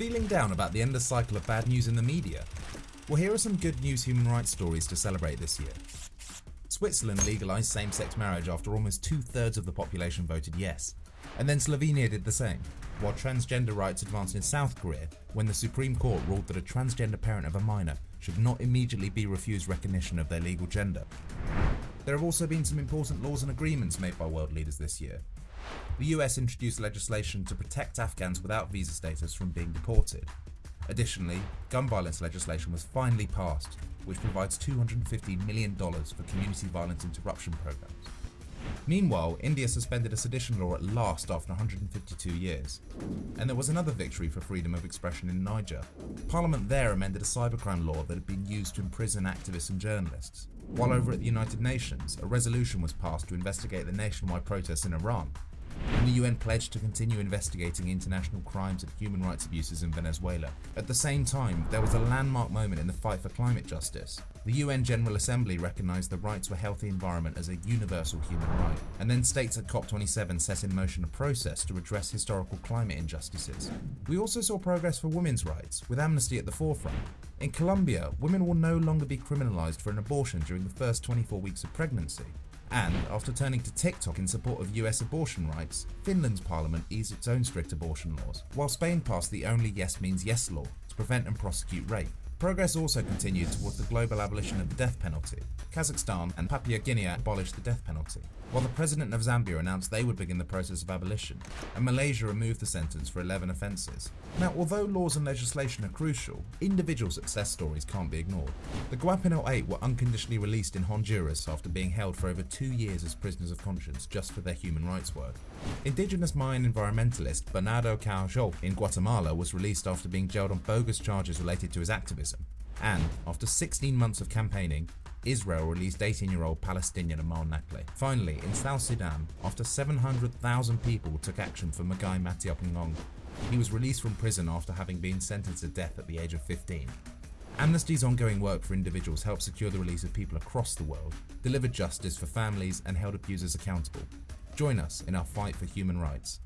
Feeling down about the endless cycle of bad news in the media? Well, here are some good news human rights stories to celebrate this year. Switzerland legalised same sex marriage after almost two thirds of the population voted yes, and then Slovenia did the same, while transgender rights advanced in South Korea when the Supreme Court ruled that a transgender parent of a minor should not immediately be refused recognition of their legal gender. There have also been some important laws and agreements made by world leaders this year. The US introduced legislation to protect Afghans without visa status from being deported. Additionally, gun violence legislation was finally passed, which provides $250 million for community violence interruption programs. Meanwhile, India suspended a sedition law at last after 152 years. And there was another victory for freedom of expression in Niger. Parliament there amended a cybercrime law that had been used to imprison activists and journalists. While over at the United Nations, a resolution was passed to investigate the nationwide protests in Iran, and the UN pledged to continue investigating international crimes and human rights abuses in Venezuela. At the same time, there was a landmark moment in the fight for climate justice. The UN General Assembly recognised the right to a healthy environment as a universal human right, and then states at COP27 set in motion a process to address historical climate injustices. We also saw progress for women's rights, with Amnesty at the forefront. In Colombia, women will no longer be criminalised for an abortion during the first 24 weeks of pregnancy. And after turning to TikTok in support of US abortion rights, Finland's parliament eased its own strict abortion laws, while Spain passed the only yes means yes law to prevent and prosecute rape. Progress also continued towards the global abolition of the death penalty. Kazakhstan and Papua Guinea abolished the death penalty, while the president of Zambia announced they would begin the process of abolition, and Malaysia removed the sentence for 11 offences. Now, although laws and legislation are crucial, individual success stories can't be ignored. The Guapinol 8 were unconditionally released in Honduras after being held for over two years as prisoners of conscience just for their human rights work. Indigenous Mayan environmentalist Bernardo Caal Xol in Guatemala was released after being jailed on bogus charges related to his activism. And, after 16 months of campaigning, Israel released 18-year-old Palestinian Amal Nakhleh. Finally, in South Sudan, after 700,000 people took action for Magai Matiop Ngong, he was released from prison after having been sentenced to death at the age of 15. Amnesty's ongoing work for individuals helped secure the release of people across the world, delivered justice for families and held abusers accountable. Join us in our fight for human rights.